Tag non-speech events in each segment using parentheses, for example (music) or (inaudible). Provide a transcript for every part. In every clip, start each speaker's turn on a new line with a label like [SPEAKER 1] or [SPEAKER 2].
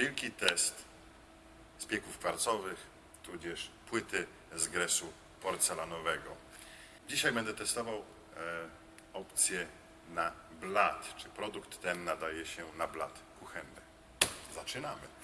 [SPEAKER 1] wielki test spieków kwarcowych, tudzież płyty z gresu porcelanowego. Dzisiaj będę testował e, opcję na blat, czy produkt ten nadaje się na blat kuchenny. Zaczynamy.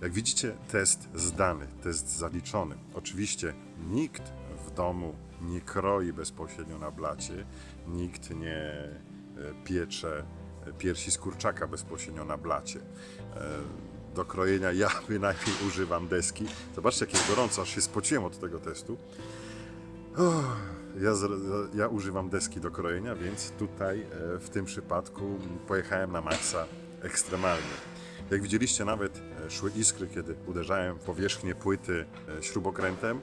[SPEAKER 1] Jak widzicie, test zdany, test zaliczony. Oczywiście nikt w domu nie kroi bezpośrednio na blacie, nikt nie e, piecze e, piersi z kurczaka bezpośrednio na blacie. E, Do krojenia ja (laughs) bynajmniej używam deski. Zobaczcie, jak jest gorąco, aż się spociłem od tego testu. Uff, Ja, ja używam deski do krojenia, więc tutaj w tym przypadku pojechałem na maksa ekstremalnie. Jak widzieliście, nawet e, szły iskry, kiedy uderzałem w powierzchnię płyty e, śrubokrętem,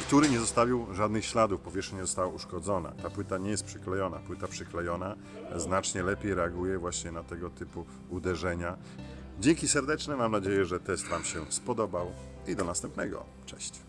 [SPEAKER 1] który nie zostawił żadnych śladów, powierzchnia nie została uszkodzona. Ta płyta nie jest przyklejona. Płyta przyklejona e, znacznie lepiej reaguje właśnie na tego typu uderzenia. Dzięki serdeczne, mam nadzieję, że test Wam się spodobał i do następnego. Cześć.